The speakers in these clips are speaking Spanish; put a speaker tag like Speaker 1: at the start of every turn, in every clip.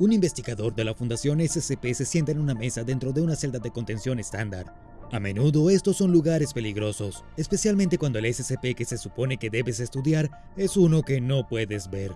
Speaker 1: Un investigador de la Fundación SCP se sienta en una mesa dentro de una celda de contención estándar. A menudo estos son lugares peligrosos, especialmente cuando el SCP que se supone que debes estudiar es uno que no puedes ver.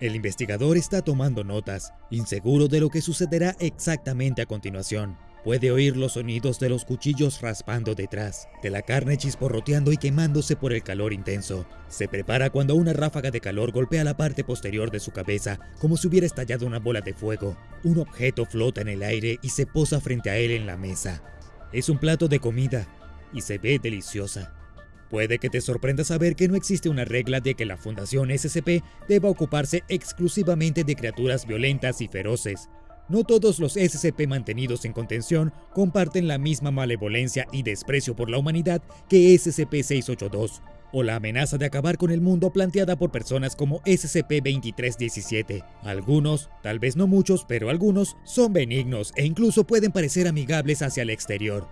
Speaker 1: El investigador está tomando notas, inseguro de lo que sucederá exactamente a continuación. Puede oír los sonidos de los cuchillos raspando detrás, de la carne chisporroteando y quemándose por el calor intenso. Se prepara cuando una ráfaga de calor golpea la parte posterior de su cabeza como si hubiera estallado una bola de fuego. Un objeto flota en el aire y se posa frente a él en la mesa. Es un plato de comida y se ve deliciosa. Puede que te sorprenda saber que no existe una regla de que la Fundación SCP deba ocuparse exclusivamente de criaturas violentas y feroces. No todos los SCP mantenidos en contención comparten la misma malevolencia y desprecio por la humanidad que SCP-682, o la amenaza de acabar con el mundo planteada por personas como SCP-2317. Algunos, tal vez no muchos, pero algunos, son benignos e incluso pueden parecer amigables hacia el exterior.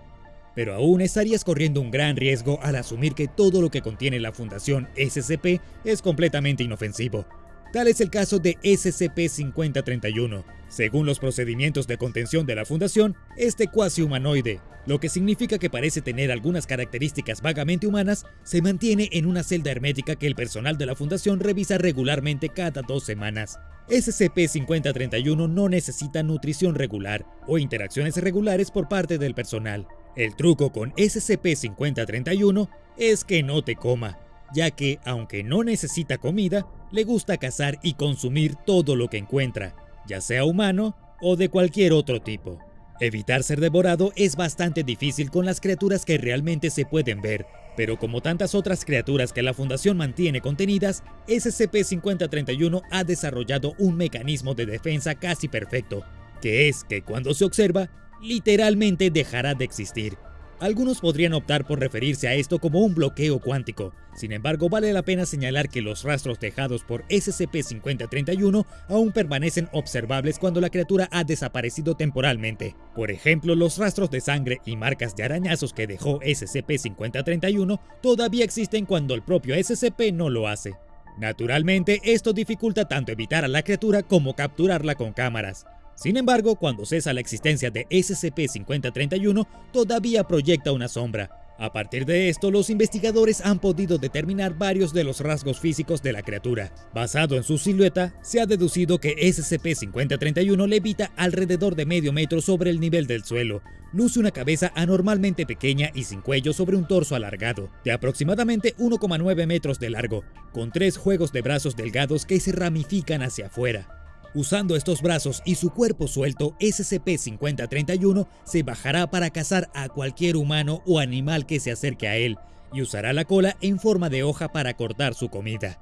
Speaker 1: Pero aún estarías corriendo un gran riesgo al asumir que todo lo que contiene la Fundación SCP es completamente inofensivo, Tal es el caso de SCP-5031. Según los procedimientos de contención de la Fundación, este cuasi humanoide, lo que significa que parece tener algunas características vagamente humanas, se mantiene en una celda hermética que el personal de la Fundación revisa regularmente cada dos semanas. SCP-5031 no necesita nutrición regular o interacciones regulares por parte del personal. El truco con SCP-5031 es que no te coma, ya que, aunque no necesita comida, le gusta cazar y consumir todo lo que encuentra, ya sea humano o de cualquier otro tipo. Evitar ser devorado es bastante difícil con las criaturas que realmente se pueden ver, pero como tantas otras criaturas que la Fundación mantiene contenidas, SCP-5031 ha desarrollado un mecanismo de defensa casi perfecto, que es que cuando se observa, literalmente dejará de existir. Algunos podrían optar por referirse a esto como un bloqueo cuántico, sin embargo vale la pena señalar que los rastros dejados por SCP-5031 aún permanecen observables cuando la criatura ha desaparecido temporalmente. Por ejemplo, los rastros de sangre y marcas de arañazos que dejó SCP-5031 todavía existen cuando el propio SCP no lo hace. Naturalmente, esto dificulta tanto evitar a la criatura como capturarla con cámaras, sin embargo, cuando cesa la existencia de SCP-5031, todavía proyecta una sombra. A partir de esto, los investigadores han podido determinar varios de los rasgos físicos de la criatura. Basado en su silueta, se ha deducido que SCP-5031 levita alrededor de medio metro sobre el nivel del suelo. Luce una cabeza anormalmente pequeña y sin cuello sobre un torso alargado, de aproximadamente 1,9 metros de largo, con tres juegos de brazos delgados que se ramifican hacia afuera. Usando estos brazos y su cuerpo suelto, SCP-5031 se bajará para cazar a cualquier humano o animal que se acerque a él, y usará la cola en forma de hoja para cortar su comida.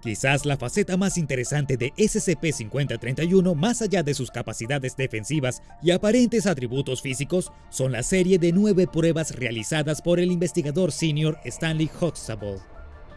Speaker 1: Quizás la faceta más interesante de SCP-5031, más allá de sus capacidades defensivas y aparentes atributos físicos, son la serie de nueve pruebas realizadas por el investigador senior Stanley Huxtable.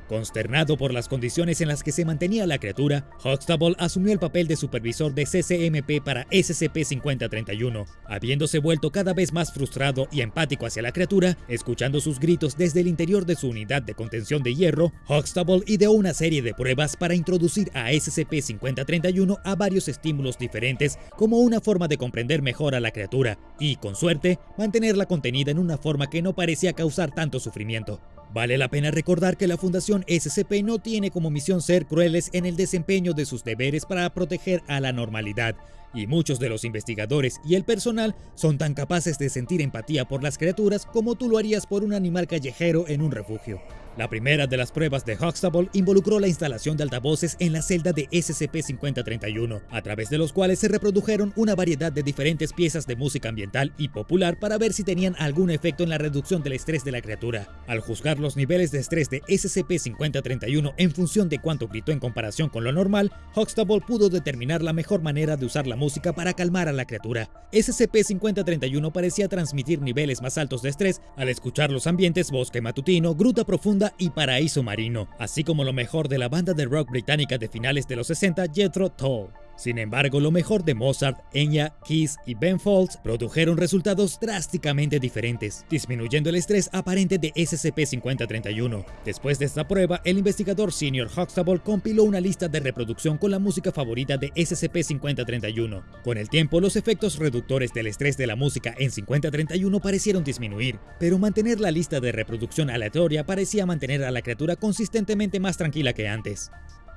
Speaker 1: Consternado por las condiciones en las que se mantenía la criatura, Huxtable asumió el papel de supervisor de CCMP para SCP-5031, habiéndose vuelto cada vez más frustrado y empático hacia la criatura, escuchando sus gritos desde el interior de su unidad de contención de hierro, Huxtable ideó una serie de pruebas para introducir a SCP-5031 a varios estímulos diferentes como una forma de comprender mejor a la criatura y, con suerte, mantenerla contenida en una forma que no parecía causar tanto sufrimiento. Vale la pena recordar que la Fundación SCP no tiene como misión ser crueles en el desempeño de sus deberes para proteger a la normalidad, y muchos de los investigadores y el personal son tan capaces de sentir empatía por las criaturas como tú lo harías por un animal callejero en un refugio. La primera de las pruebas de Huxtable involucró la instalación de altavoces en la celda de SCP-5031, a través de los cuales se reprodujeron una variedad de diferentes piezas de música ambiental y popular para ver si tenían algún efecto en la reducción del estrés de la criatura. Al juzgar los niveles de estrés de SCP-5031 en función de cuánto gritó en comparación con lo normal, Huxtable pudo determinar la mejor manera de usar la música para calmar a la criatura. SCP-5031 parecía transmitir niveles más altos de estrés al escuchar los ambientes bosque matutino, gruta profunda, y Paraíso Marino, así como lo mejor de la banda de rock británica de finales de los 60 Jethro Tull. Sin embargo, lo mejor de Mozart, Enya, Kiss y Ben Folds produjeron resultados drásticamente diferentes, disminuyendo el estrés aparente de SCP-5031. Después de esta prueba, el investigador senior Huxtable compiló una lista de reproducción con la música favorita de SCP-5031. Con el tiempo, los efectos reductores del estrés de la música en 5031 parecieron disminuir, pero mantener la lista de reproducción aleatoria parecía mantener a la criatura consistentemente más tranquila que antes.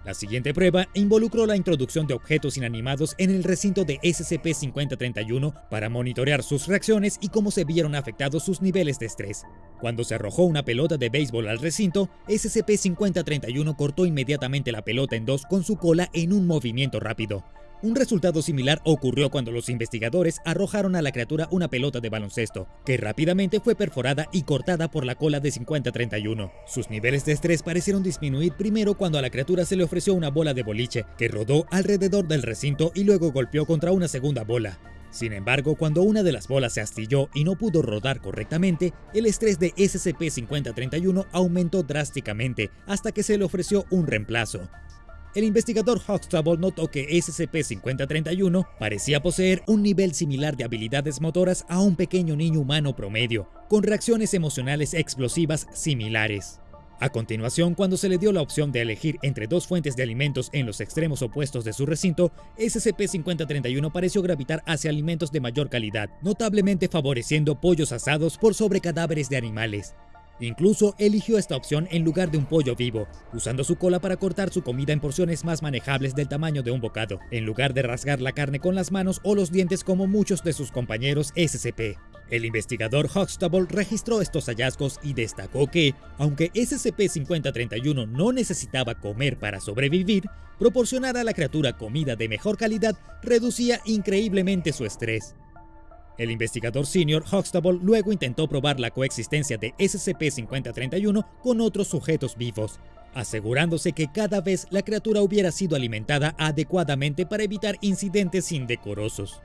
Speaker 1: La siguiente prueba involucró la introducción de objetos inanimados en el recinto de SCP-5031 para monitorear sus reacciones y cómo se vieron afectados sus niveles de estrés. Cuando se arrojó una pelota de béisbol al recinto, SCP-5031 cortó inmediatamente la pelota en dos con su cola en un movimiento rápido. Un resultado similar ocurrió cuando los investigadores arrojaron a la criatura una pelota de baloncesto, que rápidamente fue perforada y cortada por la cola de 5031. Sus niveles de estrés parecieron disminuir primero cuando a la criatura se le ofreció una bola de boliche, que rodó alrededor del recinto y luego golpeó contra una segunda bola. Sin embargo, cuando una de las bolas se astilló y no pudo rodar correctamente, el estrés de SCP-5031 aumentó drásticamente hasta que se le ofreció un reemplazo. El investigador Huxtable notó que SCP-5031 parecía poseer un nivel similar de habilidades motoras a un pequeño niño humano promedio, con reacciones emocionales explosivas similares. A continuación, cuando se le dio la opción de elegir entre dos fuentes de alimentos en los extremos opuestos de su recinto, SCP-5031 pareció gravitar hacia alimentos de mayor calidad, notablemente favoreciendo pollos asados por sobre cadáveres de animales. Incluso eligió esta opción en lugar de un pollo vivo, usando su cola para cortar su comida en porciones más manejables del tamaño de un bocado, en lugar de rasgar la carne con las manos o los dientes como muchos de sus compañeros SCP. El investigador Huxtable registró estos hallazgos y destacó que, aunque SCP-5031 no necesitaba comer para sobrevivir, proporcionar a la criatura comida de mejor calidad reducía increíblemente su estrés. El investigador senior Huxtable luego intentó probar la coexistencia de SCP-5031 con otros sujetos vivos, asegurándose que cada vez la criatura hubiera sido alimentada adecuadamente para evitar incidentes indecorosos.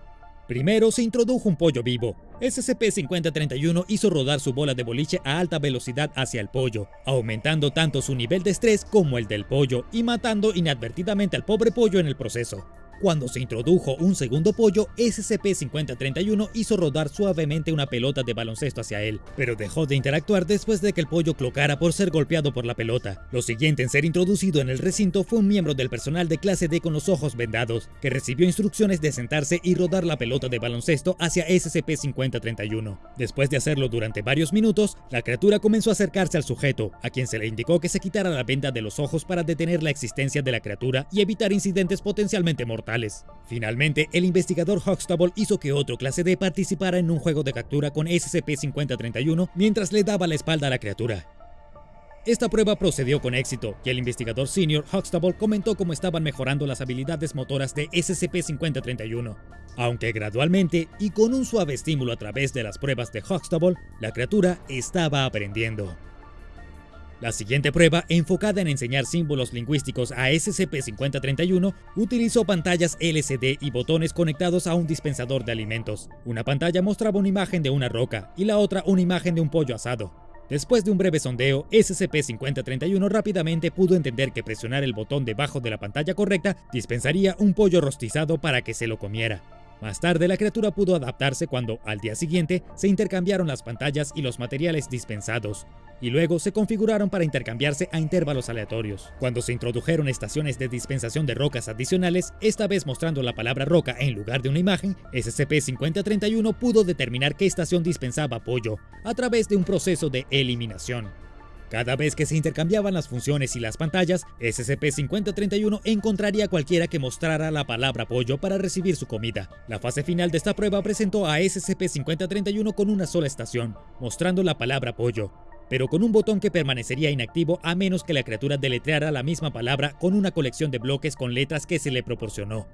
Speaker 1: Primero se introdujo un pollo vivo. SCP-5031 hizo rodar su bola de boliche a alta velocidad hacia el pollo, aumentando tanto su nivel de estrés como el del pollo y matando inadvertidamente al pobre pollo en el proceso. Cuando se introdujo un segundo pollo, SCP-5031 hizo rodar suavemente una pelota de baloncesto hacia él, pero dejó de interactuar después de que el pollo clocara por ser golpeado por la pelota. Lo siguiente en ser introducido en el recinto fue un miembro del personal de clase D con los ojos vendados, que recibió instrucciones de sentarse y rodar la pelota de baloncesto hacia SCP-5031. Después de hacerlo durante varios minutos, la criatura comenzó a acercarse al sujeto, a quien se le indicó que se quitara la venda de los ojos para detener la existencia de la criatura y evitar incidentes potencialmente mortales. Finalmente, el investigador Huxtable hizo que otro clase D participara en un juego de captura con SCP-5031 mientras le daba la espalda a la criatura. Esta prueba procedió con éxito y el investigador senior Huxtable comentó cómo estaban mejorando las habilidades motoras de SCP-5031. Aunque gradualmente y con un suave estímulo a través de las pruebas de Huxtable, la criatura estaba aprendiendo. La siguiente prueba, enfocada en enseñar símbolos lingüísticos a SCP-5031, utilizó pantallas LCD y botones conectados a un dispensador de alimentos. Una pantalla mostraba una imagen de una roca y la otra una imagen de un pollo asado. Después de un breve sondeo, SCP-5031 rápidamente pudo entender que presionar el botón debajo de la pantalla correcta dispensaría un pollo rostizado para que se lo comiera. Más tarde, la criatura pudo adaptarse cuando, al día siguiente, se intercambiaron las pantallas y los materiales dispensados, y luego se configuraron para intercambiarse a intervalos aleatorios. Cuando se introdujeron estaciones de dispensación de rocas adicionales, esta vez mostrando la palabra roca en lugar de una imagen, SCP-5031 pudo determinar qué estación dispensaba apoyo, a través de un proceso de eliminación. Cada vez que se intercambiaban las funciones y las pantallas, SCP-5031 encontraría cualquiera que mostrara la palabra pollo para recibir su comida. La fase final de esta prueba presentó a SCP-5031 con una sola estación, mostrando la palabra pollo, pero con un botón que permanecería inactivo a menos que la criatura deletreara la misma palabra con una colección de bloques con letras que se le proporcionó.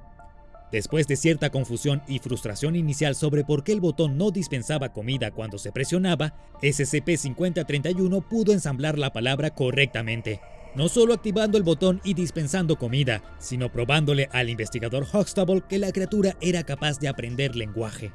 Speaker 1: Después de cierta confusión y frustración inicial sobre por qué el botón no dispensaba comida cuando se presionaba, SCP-5031 pudo ensamblar la palabra correctamente, no solo activando el botón y dispensando comida, sino probándole al investigador Huxtable que la criatura era capaz de aprender lenguaje.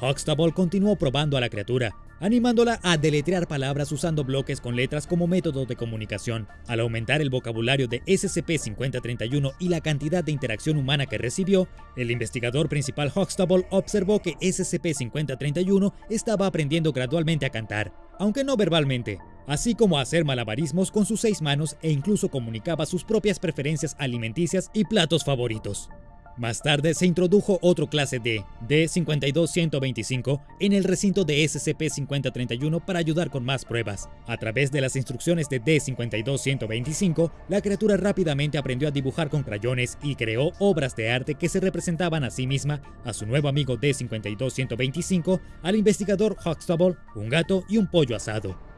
Speaker 1: Huxtable continuó probando a la criatura, animándola a deletrear palabras usando bloques con letras como método de comunicación. Al aumentar el vocabulario de SCP-5031 y la cantidad de interacción humana que recibió, el investigador principal Huxtable observó que SCP-5031 estaba aprendiendo gradualmente a cantar, aunque no verbalmente, así como a hacer malabarismos con sus seis manos e incluso comunicaba sus propias preferencias alimenticias y platos favoritos. Más tarde se introdujo otro clase D, D-52125, en el recinto de SCP-5031 para ayudar con más pruebas. A través de las instrucciones de D-52125, la criatura rápidamente aprendió a dibujar con crayones y creó obras de arte que se representaban a sí misma, a su nuevo amigo D-52125, al investigador Huxtable, un gato y un pollo asado.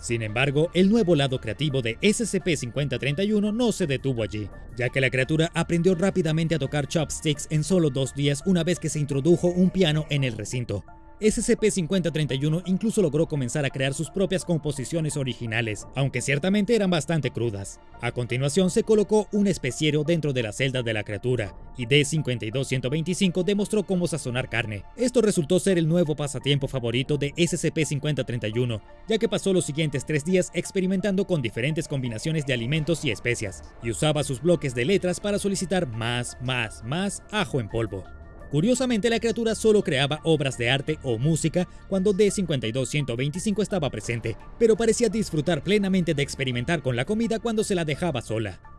Speaker 1: Sin embargo, el nuevo lado creativo de SCP-5031 no se detuvo allí, ya que la criatura aprendió rápidamente a tocar chopsticks en solo dos días una vez que se introdujo un piano en el recinto. SCP-5031 incluso logró comenzar a crear sus propias composiciones originales, aunque ciertamente eran bastante crudas. A continuación se colocó un especiero dentro de la celda de la criatura, y D-52125 demostró cómo sazonar carne. Esto resultó ser el nuevo pasatiempo favorito de SCP-5031, ya que pasó los siguientes tres días experimentando con diferentes combinaciones de alimentos y especias, y usaba sus bloques de letras para solicitar más, más, más ajo en polvo. Curiosamente, la criatura solo creaba obras de arte o música cuando D-52125 estaba presente, pero parecía disfrutar plenamente de experimentar con la comida cuando se la dejaba sola.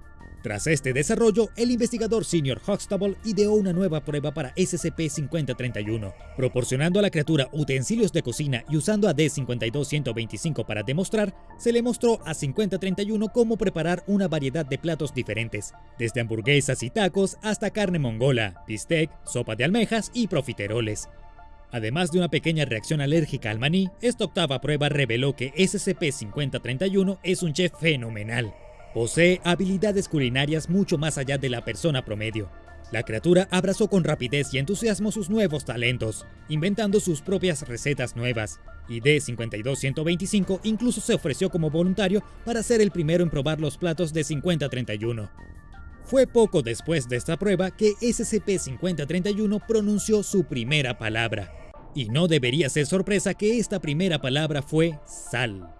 Speaker 1: Tras este desarrollo, el investigador senior Huxtable ideó una nueva prueba para SCP-5031, proporcionando a la criatura utensilios de cocina y usando a D-52125 para demostrar, se le mostró a 5031 cómo preparar una variedad de platos diferentes, desde hamburguesas y tacos hasta carne mongola, bistec, sopa de almejas y profiteroles. Además de una pequeña reacción alérgica al maní, esta octava prueba reveló que SCP-5031 es un chef fenomenal, Posee habilidades culinarias mucho más allá de la persona promedio. La criatura abrazó con rapidez y entusiasmo sus nuevos talentos, inventando sus propias recetas nuevas, y D-52125 incluso se ofreció como voluntario para ser el primero en probar los platos de 5031. Fue poco después de esta prueba que SCP-5031 pronunció su primera palabra, y no debería ser sorpresa que esta primera palabra fue sal.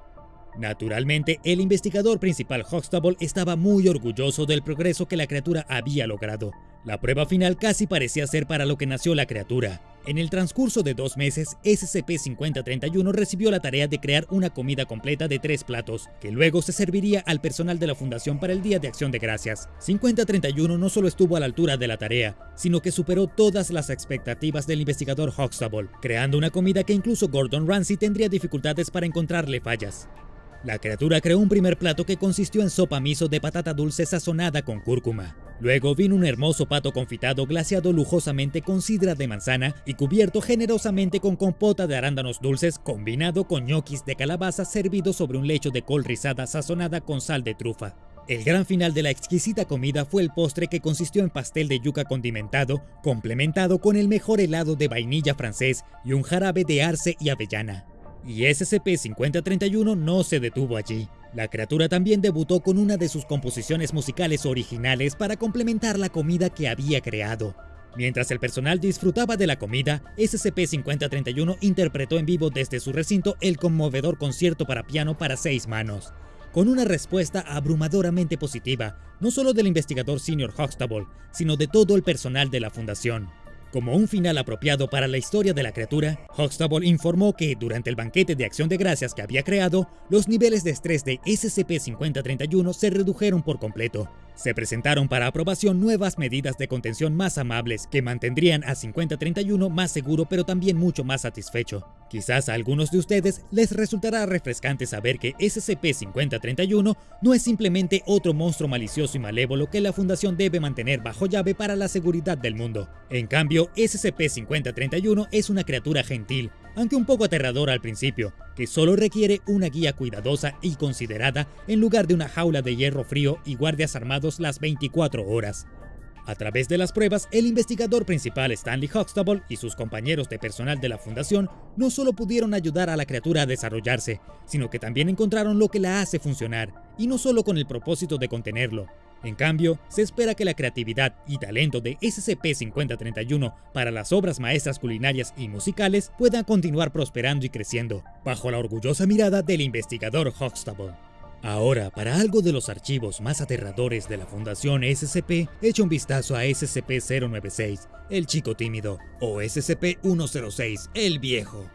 Speaker 1: Naturalmente, el investigador principal Huxtable estaba muy orgulloso del progreso que la criatura había logrado. La prueba final casi parecía ser para lo que nació la criatura. En el transcurso de dos meses, SCP-5031 recibió la tarea de crear una comida completa de tres platos, que luego se serviría al personal de la Fundación para el Día de Acción de Gracias. 5031 no solo estuvo a la altura de la tarea, sino que superó todas las expectativas del investigador Huxtable, creando una comida que incluso Gordon Ramsay tendría dificultades para encontrarle fallas. La criatura creó un primer plato que consistió en sopa miso de patata dulce sazonada con cúrcuma. Luego vino un hermoso pato confitado glaseado lujosamente con sidra de manzana y cubierto generosamente con compota de arándanos dulces combinado con ñoquis de calabaza servido sobre un lecho de col rizada sazonada con sal de trufa. El gran final de la exquisita comida fue el postre que consistió en pastel de yuca condimentado, complementado con el mejor helado de vainilla francés y un jarabe de arce y avellana. Y SCP-5031 no se detuvo allí. La criatura también debutó con una de sus composiciones musicales originales para complementar la comida que había creado. Mientras el personal disfrutaba de la comida, SCP-5031 interpretó en vivo desde su recinto el conmovedor concierto para piano para seis manos, con una respuesta abrumadoramente positiva, no solo del investigador senior Huxtable, sino de todo el personal de la fundación. Como un final apropiado para la historia de la criatura, Huxtable informó que durante el banquete de acción de gracias que había creado, los niveles de estrés de SCP-5031 se redujeron por completo, se presentaron para aprobación nuevas medidas de contención más amables que mantendrían a 5031 más seguro pero también mucho más satisfecho. Quizás a algunos de ustedes les resultará refrescante saber que SCP-5031 no es simplemente otro monstruo malicioso y malévolo que la Fundación debe mantener bajo llave para la seguridad del mundo. En cambio, SCP-5031 es una criatura gentil, aunque un poco aterradora al principio, que solo requiere una guía cuidadosa y considerada en lugar de una jaula de hierro frío y guardias armados las 24 horas. A través de las pruebas, el investigador principal Stanley Huxtable y sus compañeros de personal de la fundación no solo pudieron ayudar a la criatura a desarrollarse, sino que también encontraron lo que la hace funcionar, y no solo con el propósito de contenerlo. En cambio, se espera que la creatividad y talento de SCP-5031 para las obras maestras culinarias y musicales puedan continuar prosperando y creciendo, bajo la orgullosa mirada del investigador Huxtable. Ahora, para algo de los archivos más aterradores de la Fundación SCP, echa un vistazo a SCP-096, el chico tímido, o SCP-106, el viejo.